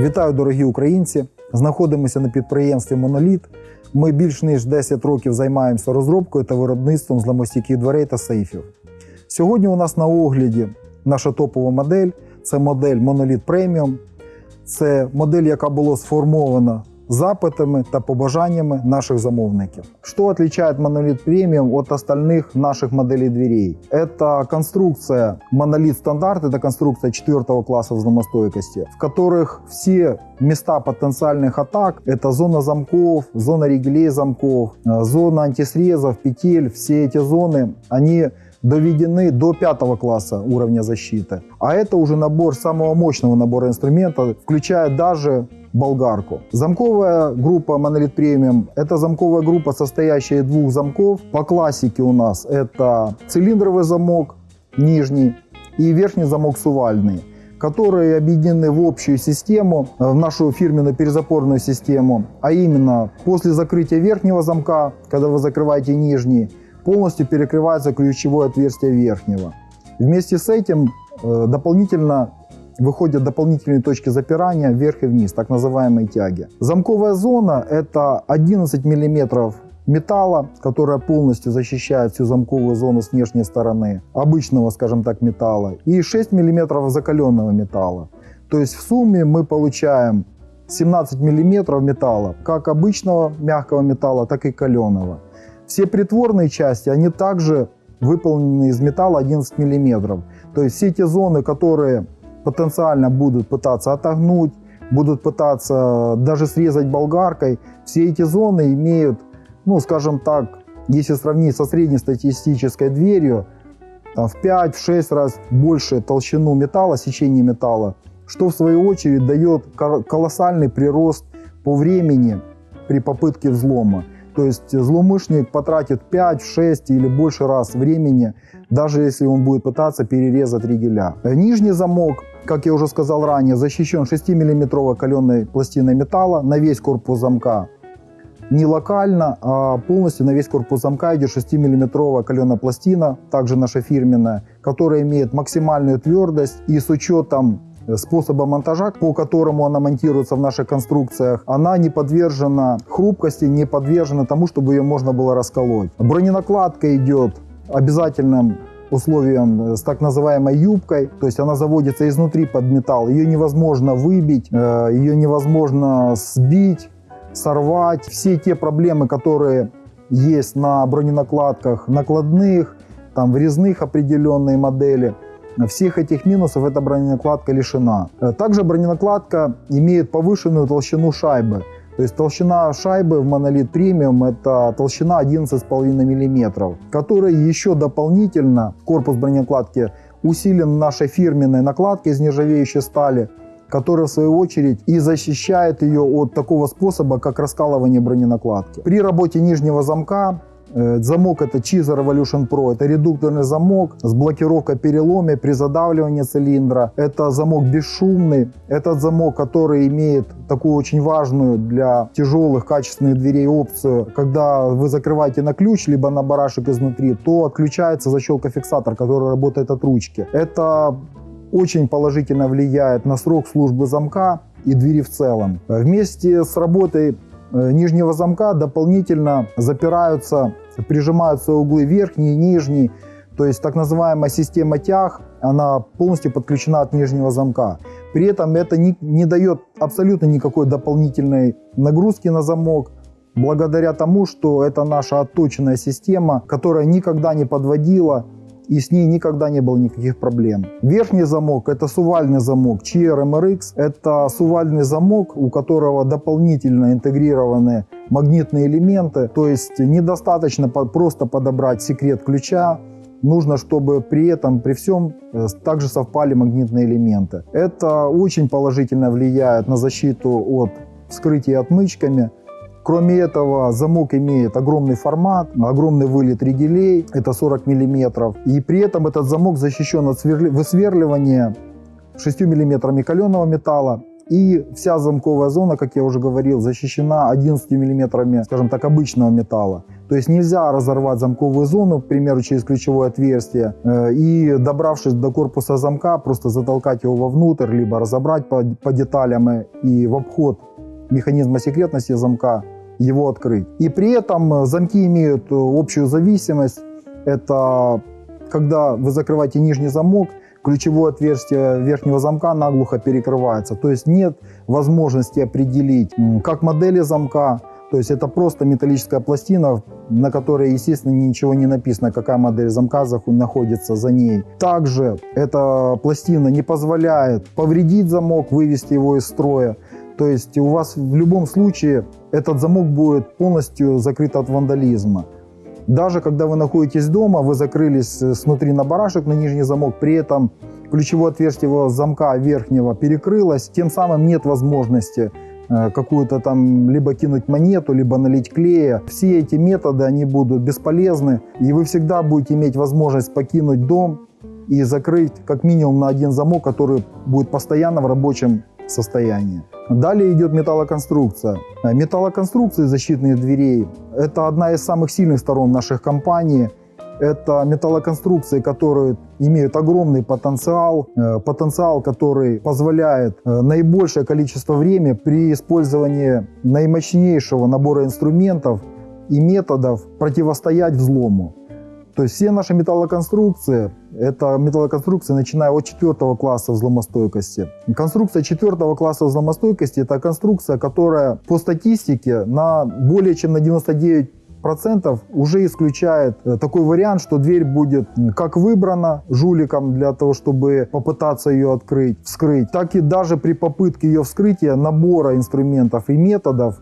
Вітаю, дорогі українці! Знаходимося на підприємстві Моноліт. Ми більш ніж 10 років займаємося розробкою та виробництвом зламостійких дверей та сейфів. Сьогодні у нас на огляді наша топова модель це модель Monolith Premium. Це модель, яка була сформована запитами та побажаннями наших замовників. Что отличает Monolith Premium от остальных наших моделей дверей? Это конструкция Monolith стандарт, это конструкция четвертого класса взломостойкости, в которых все места потенциальных атак, это зона замков, зона регелей замков, зона антисрезов, петель, все эти зоны, они доведены до пятого класса уровня защиты. А это уже набор самого мощного набора инструментов, включая даже болгарку. Замковая группа Monolith Premium – это замковая группа, состоящая из двух замков. По классике у нас это цилиндровый замок нижний и верхний замок сувальный которые объединены в общую систему, в нашу фирменную перезапорную систему, а именно после закрытия верхнего замка, когда вы закрываете нижний, полностью перекрывается ключевое отверстие верхнего. Вместе с этим э, дополнительно выходят дополнительные точки запирания вверх и вниз, так называемые тяги. Замковая зона это 11 мм металла, которая полностью защищает всю замковую зону с внешней стороны, обычного, скажем так, металла, и 6 мм закаленного металла. То есть в сумме мы получаем 17 мм металла, как обычного мягкого металла, так и каленого. Все притворные части, они также выполнены из металла 11 мм. То есть все те зоны, которые потенциально будут пытаться отогнуть, будут пытаться даже срезать болгаркой, все эти зоны имеют, ну, скажем так, если сравнить со среднестатистической дверью, там, в 5-6 раз больше толщину металла, сечение металла, что в свою очередь дает колоссальный прирост по времени при попытке взлома. То есть злоумышленник потратит 5, 6 или больше раз времени, даже если он будет пытаться перерезать ригеля. Нижний замок, как я уже сказал ранее, защищен 6-миллиметровой каленой пластиной металла на весь корпус замка. Не локально, а полностью на весь корпус замка идет 6-миллиметровая каленая пластина, также наша фирменная, которая имеет максимальную твердость и с учетом способа монтажа, по которому она монтируется в наших конструкциях, она не подвержена хрупкости, не подвержена тому, чтобы ее можно было расколоть. Броненакладка идет обязательным условием с так называемой юбкой, то есть она заводится изнутри под металл, ее невозможно выбить, э, ее невозможно сбить, сорвать. Все те проблемы, которые есть на броненакладках накладных, там врезных определенные модели – всех этих минусов эта броненакладка лишена. Э, также броненакладка имеет повышенную толщину шайбы. То есть толщина шайбы в монолит премиум это толщина 11,5 мм, которая еще дополнительно, корпус броненакладки усилен нашей фирменной накладкой из нержавеющей стали, которая в свою очередь и защищает ее от такого способа, как раскалывание броненакладки. При работе нижнего замка замок это Cheezer Revolution Pro. Это редукторный замок с блокировкой переломе при задавливании цилиндра. Это замок бесшумный. Этот замок, который имеет такую очень важную для тяжелых качественных дверей опцию. Когда вы закрываете на ключ, либо на барашек изнутри, то отключается защелка-фиксатор, который работает от ручки. Это очень положительно влияет на срок службы замка и двери в целом. Вместе с работой Э, нижнего замка дополнительно запираются, прижимаются углы верхний и нижний. То есть так называемая система тяг, она полностью подключена от нижнего замка. При этом это не, не дает абсолютно никакой дополнительной нагрузки на замок, благодаря тому, что это наша отточенная система, которая никогда не подводила и с ней никогда не было никаких проблем. Верхний замок это сувальный замок CRMRX. Это сувальный замок, у которого дополнительно интегрированы магнитные элементы. То есть недостаточно просто подобрать секрет ключа, нужно, чтобы при этом, при всем, э, также совпали магнитные элементы. Это очень положительно влияет на защиту от вскрытия отмычками. Кроме этого, замок имеет огромный формат, огромный вылет ригелей, это 40 мм. И при этом этот замок защищен от высверливания 6 мм каленого металла И вся замковая зона, как я уже говорил, защищена 11 миллиметрами, скажем так, обычного металла. То есть нельзя разорвать замковую зону, к примеру, через ключевое отверстие, э, и добравшись до корпуса замка, просто затолкать его вовнутрь, либо разобрать по, по деталям и в обход механизма секретности замка его открыть. И при этом замки имеют общую зависимость. Это когда вы закрываете нижний замок, ключевое отверстие верхнего замка наглухо перекрывается. То есть нет возможности определить, как модели замка, то есть это просто металлическая пластина, на которой, естественно, ничего не написано, какая модель замка находится за ней. Также эта пластина не позволяет повредить замок, вывести его из строя. То есть у вас в любом случае этот замок будет полностью закрыт от вандализма. Даже когда вы находитесь дома, вы закрылись снутри на барашек на нижний замок, при этом ключевое отверстие замка верхнего перекрылось, тем самым нет возможности э, какую-то там либо кинуть монету, либо налить клея. Все эти методы, они будут бесполезны, и вы всегда будете иметь возможность покинуть дом и закрыть как минимум на один замок, который будет постоянно в рабочем состоянии. Далее идет металлоконструкция. Металлоконструкции защитных дверей – это одна из самых сильных сторон наших компаний. Это металлоконструкции, которые имеют огромный потенциал, э, потенциал, который позволяет э, наибольшее количество времени при использовании наимощнейшего набора инструментов и методов противостоять взлому. То есть все наши металлоконструкции, это металлоконструкции, начиная от четвертого класса взломостойкости. Конструкция четвертого класса взломостойкости – это конструкция, которая по статистике на более чем на 99 процентов уже исключает э, такой вариант, что дверь будет как выбрана жуликом для того, чтобы попытаться ее открыть, вскрыть, так и даже при попытке ее вскрытия набора инструментов и методов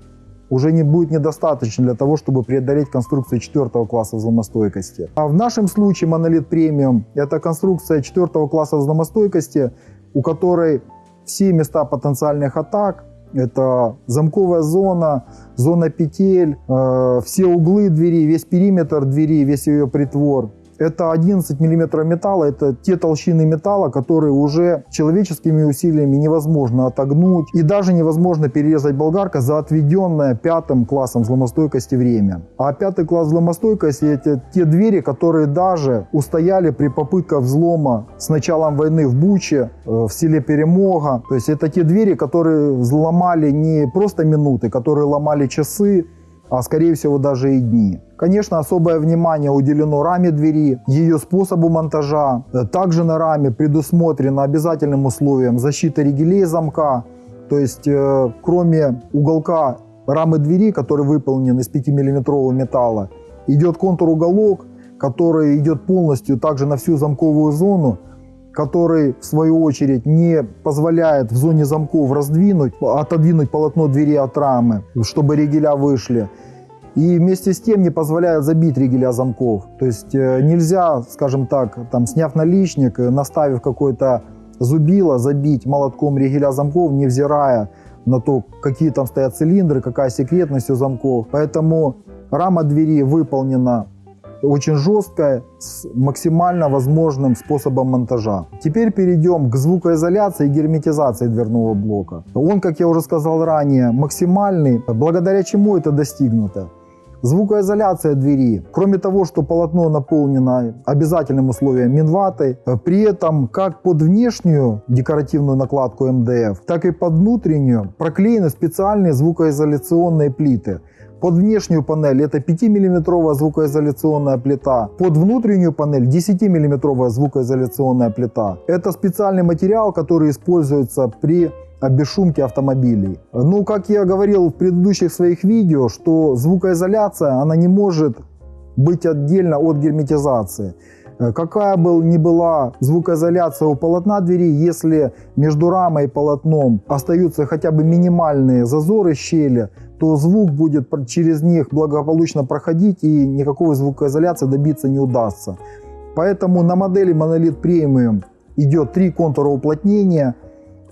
уже не будет недостаточно для того, чтобы преодолеть конструкцию четвертого класса взломостойкости. А в нашем случае монолит премиум – это конструкция четвертого класса взломостойкости, у которой все места потенциальных атак это замковая зона, зона петель, э, все углы двери, весь периметр двери, весь ее притвор. Это 11 мм металла, это те толщины металла, которые уже человеческими усилиями невозможно отогнуть. И даже невозможно перерезать болгарка за отведенное пятым классом взломостойкости время. А пятый класс взломостойкости это те двери, которые даже устояли при попытках взлома с началом войны в Буче, э, в селе Перемога. То есть это те двери, которые взломали не просто минуты, которые ломали часы, а скорее всего даже и дни. Конечно, особое внимание уделено раме двери, ее способу монтажа. Также на раме предусмотрено обязательным условием защита ригелей замка. То есть, э, кроме уголка рамы двери, который выполнен из 5-миллиметрового металла, идет контур-уголок, который идет полностью также на всю замковую зону, который, в свою очередь, не позволяет в зоне замков раздвинуть, отодвинуть полотно двери от рамы, чтобы ригеля вышли. И вместе с тем не позволяет забить ригеля замков. То есть э, нельзя, скажем так, там, сняв наличник, э, наставив какой-то зубило, забить молотком ригеля замков, невзирая на то, какие там стоят цилиндры, какая секретность у замков. Поэтому рама двери выполнена очень жесткая, с максимально возможным способом монтажа. Теперь перейдем к звукоизоляции и герметизации дверного блока. Он, как я уже сказал ранее, максимальный, благодаря чему это достигнуто. Звукоизоляция двери. Кроме того, что полотно наполнено обязательным условием минватой, при этом как под внешнюю декоративную накладку МДФ, так и под внутреннюю проклеены специальные звукоизоляционные плиты. Под внешнюю панель это 5-мм звукоизоляционная плита. Под внутреннюю панель 10-мм звукоизоляционная плита. Это специальный материал, который используется при бесшумки автомобилей. Ну, как я говорил в предыдущих своих видео, что звукоизоляция, она не может быть отдельно от герметизации. Какая бы ни была звукоизоляция у полотна двери, если между рамой и полотном остаются хотя бы минимальные зазоры, щели, то звук будет через них благополучно проходить и никакой звукоизоляции добиться не удастся. Поэтому на модели Monolith Premium идет три контура уплотнения.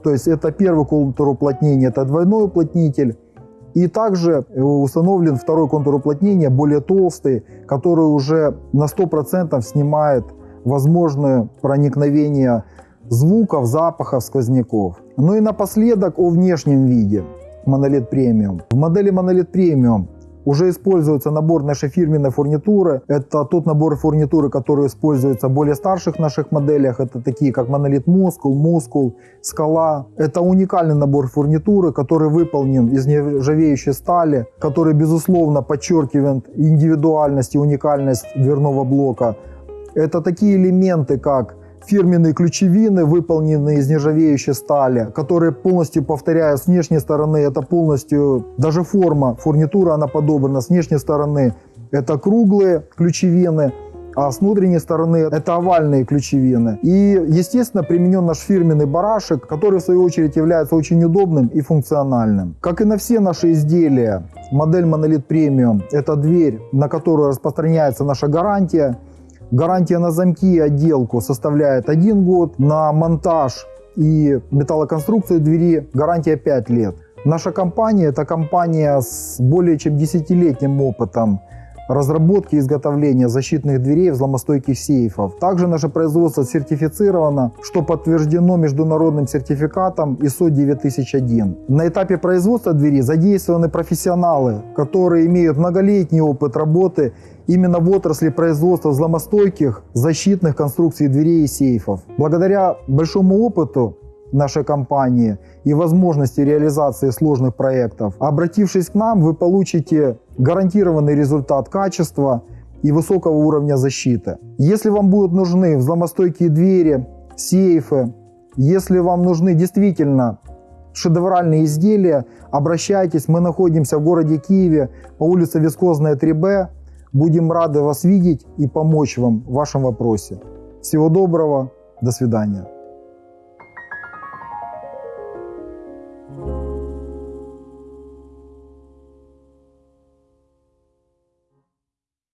То есть это первый контур уплотнения, это двойной уплотнитель. И также установлен второй контур уплотнения, более толстый, который уже на 100% снимает возможное проникновение звуков, запахов, сквозняков. Ну и напоследок о внешнем виде Monolith Premium. В модели Monolith Premium уже используется набор нашей фирменной фурнитуры. Это тот набор фурнитуры, который используется в более старших наших моделях. Это такие как Monolith Muscle, Muscle, Скала. Это уникальный набор фурнитуры, который выполнен из нержавеющей стали, который безусловно подчеркивает индивидуальность и уникальность дверного блока. Это такие элементы, как фирменные ключевины, выполненные из нержавеющей стали, которые полностью, повторяю, с внешней стороны это полностью, даже форма, фурнитура, она подобрана с внешней стороны. Это круглые ключевины, а с внутренней стороны это овальные ключевины. И, естественно, применен наш фирменный барашек, который, в свою очередь, является очень удобным и функциональным. Как и на все наши изделия, модель Monolith Premium – это дверь, на которую распространяется наша гарантия. Гарантия на замки и отделку составляет 1 год, на монтаж и металлоконструкцию двери гарантия 5 лет. Наша компания – это компания с более чем 10-летним опытом разработки и изготовления защитных дверей взломостойких сейфов. Также наше производство сертифицировано, что подтверждено международным сертификатом ISO 9001. На этапе производства двери задействованы профессионалы, которые имеют многолетний опыт работы именно в отрасли производства взломостойких защитных конструкций дверей и сейфов. Благодаря большому опыту нашей компании и возможности реализации сложных проектов, обратившись к нам, вы получите гарантированный результат качества и высокого уровня защиты. Если вам будут нужны взломостойкие двери, сейфы, если вам нужны действительно шедевральные изделия, обращайтесь. Мы находимся в городе Киеве по улице Вискозная 3Б. Будем рады вас видеть и помочь вам в вашем вопросе. Всего доброго, до свидания.